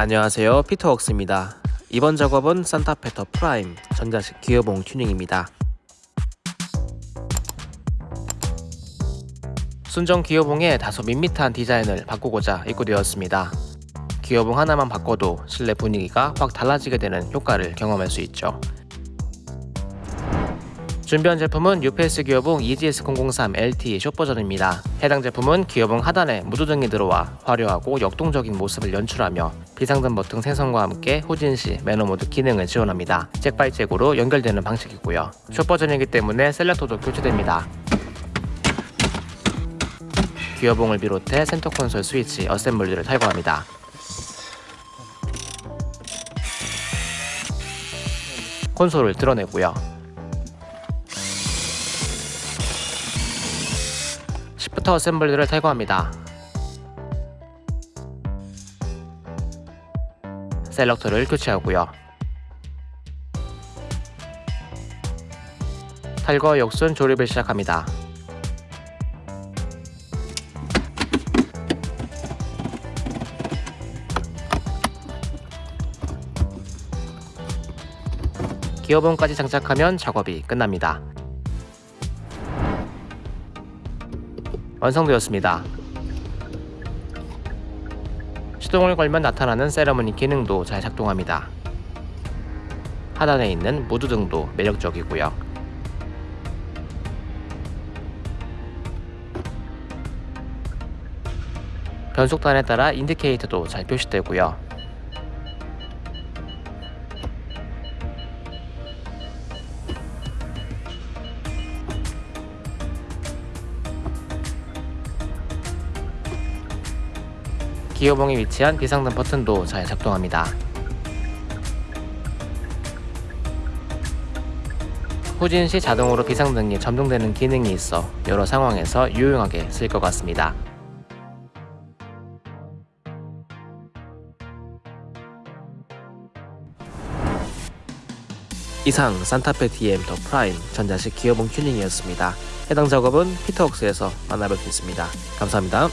안녕하세요. 피터웍스입니다. 이번 작업은 산타페 더 프라임 전자식 기어봉 튜닝입니다. 순정 기어봉의 다소 밋밋한 디자인을 바꾸고자 입고되었습니다. 기어봉 하나만 바꿔도 실내 분위기가 확 달라지게 되는 효과를 경험할 수 있죠 준비한 제품은 UPS 기어봉 EGS003 LT 숏 버전입니다. 해당 제품은 기어봉 하단에 무드등이 들어와 화려하고 역동적인 모습을 연출하며 비상등 버튼 생성과 함께 후진시 매너 모드 기능을 지원합니다. jack by jack으로 연결되는 방식이고요. 숏 버전이기 때문에 selector도 교체됩니다. 기어봉을 비롯해 센터 콘솔 스위치, 어셈블리를 탈거합니다. 콘솔을 드러내고요. shifter 어셈블리를 탈거합니다. selector를 교체하고요. 탈거 역순 조립을 시작합니다. 기어봉까지 장착하면 작업이 끝납니다. 완성되었습니다. 시동을 걸면 나타나는 세러머니 기능도 잘 작동합니다. 하단에 있는 무드 등도 매력적이고요. 변속단에 따라 인디케이터도 잘 표시되고요. 기어봉에 위치한 비상등 버튼도 잘 작동합니다. 후진 시 자동으로 비상등이 점등되는 기능이 있어 여러 상황에서 유용하게 쓸 것 같습니다. 이상 산타페 DM 더 프라임 전자식 기어봉 튜닝이었습니다. 해당 작업은 피터웍스에서 만나볼 수 있습니다. 감사합니다.